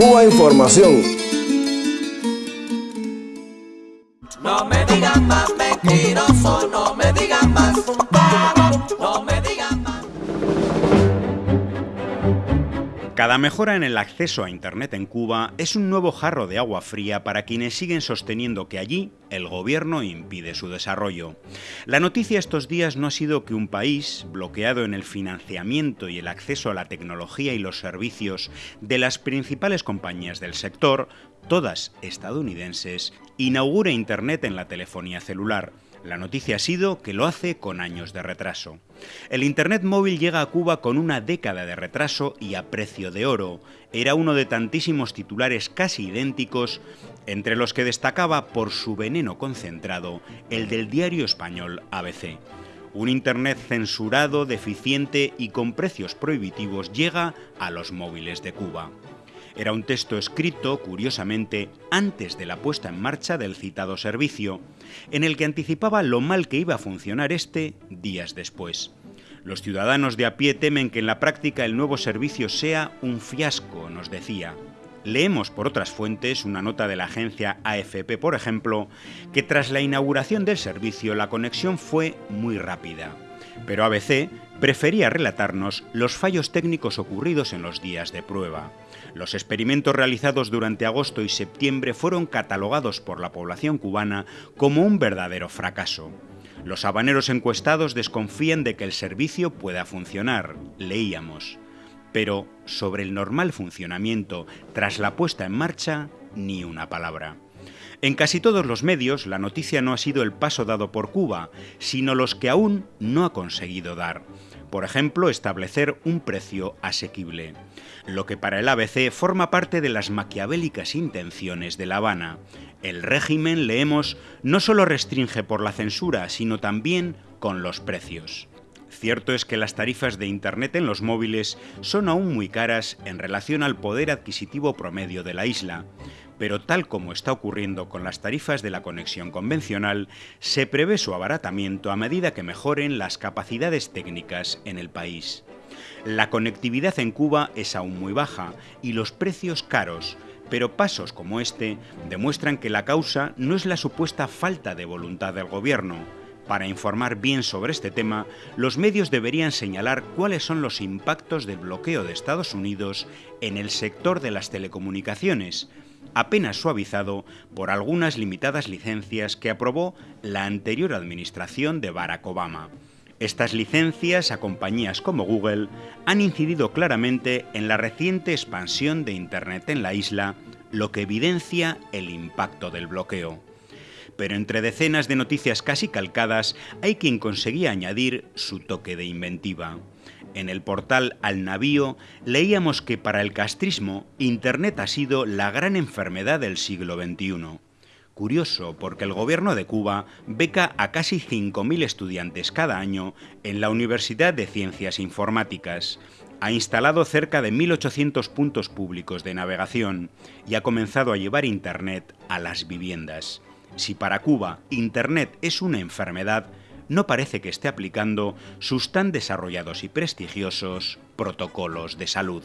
Cuba Información. No me digan más mentiroso, no me digan más no me digan más. Cada mejora en el acceso a Internet en Cuba es un nuevo jarro de agua fría para quienes siguen sosteniendo que allí el gobierno impide su desarrollo. La noticia estos días no ha sido que un país, bloqueado en el financiamiento y el acceso a la tecnología y los servicios de las principales compañías del sector, todas estadounidenses, inaugure Internet en la telefonía celular. La noticia ha sido que lo hace con años de retraso. El Internet móvil llega a Cuba con una década de retraso y a precio de oro. Era uno de tantísimos titulares casi idénticos, entre los que destacaba por su veneno concentrado el del diario español ABC. Un Internet censurado, deficiente y con precios prohibitivos llega a los móviles de Cuba. Era un texto escrito, curiosamente, antes de la puesta en marcha del citado servicio, en el que anticipaba lo mal que iba a funcionar este días después. Los ciudadanos de a pie temen que en la práctica el nuevo servicio sea un fiasco, nos decía. Leemos por otras fuentes una nota de la agencia AFP, por ejemplo, que tras la inauguración del servicio la conexión fue muy rápida. Pero ABC prefería relatarnos los fallos técnicos ocurridos en los días de prueba. Los experimentos realizados durante agosto y septiembre fueron catalogados por la población cubana como un verdadero fracaso. Los habaneros encuestados desconfían de que el servicio pueda funcionar, leíamos. Pero sobre el normal funcionamiento tras la puesta en marcha, ni una palabra. En casi todos los medios, la noticia no ha sido el paso dado por Cuba, sino los que aún no ha conseguido dar. Por ejemplo, establecer un precio asequible, lo que para el ABC forma parte de las maquiavélicas intenciones de La Habana. El régimen, leemos, no solo restringe por la censura, sino también con los precios. Cierto es que las tarifas de Internet en los móviles son aún muy caras en relación al poder adquisitivo promedio de la isla, pero tal como está ocurriendo con las tarifas de la conexión convencional, se prevé su abaratamiento a medida que mejoren las capacidades técnicas en el país. La conectividad en Cuba es aún muy baja y los precios caros, pero pasos como este demuestran que la causa no es la supuesta falta de voluntad del gobierno, para informar bien sobre este tema, los medios deberían señalar cuáles son los impactos del bloqueo de Estados Unidos en el sector de las telecomunicaciones, apenas suavizado por algunas limitadas licencias que aprobó la anterior administración de Barack Obama. Estas licencias a compañías como Google han incidido claramente en la reciente expansión de Internet en la isla, lo que evidencia el impacto del bloqueo pero entre decenas de noticias casi calcadas hay quien conseguía añadir su toque de inventiva. En el portal Al Navío leíamos que para el castrismo Internet ha sido la gran enfermedad del siglo XXI. Curioso, porque el gobierno de Cuba beca a casi 5.000 estudiantes cada año en la Universidad de Ciencias Informáticas, ha instalado cerca de 1.800 puntos públicos de navegación y ha comenzado a llevar Internet a las viviendas. Si para Cuba Internet es una enfermedad, no parece que esté aplicando sus tan desarrollados y prestigiosos protocolos de salud.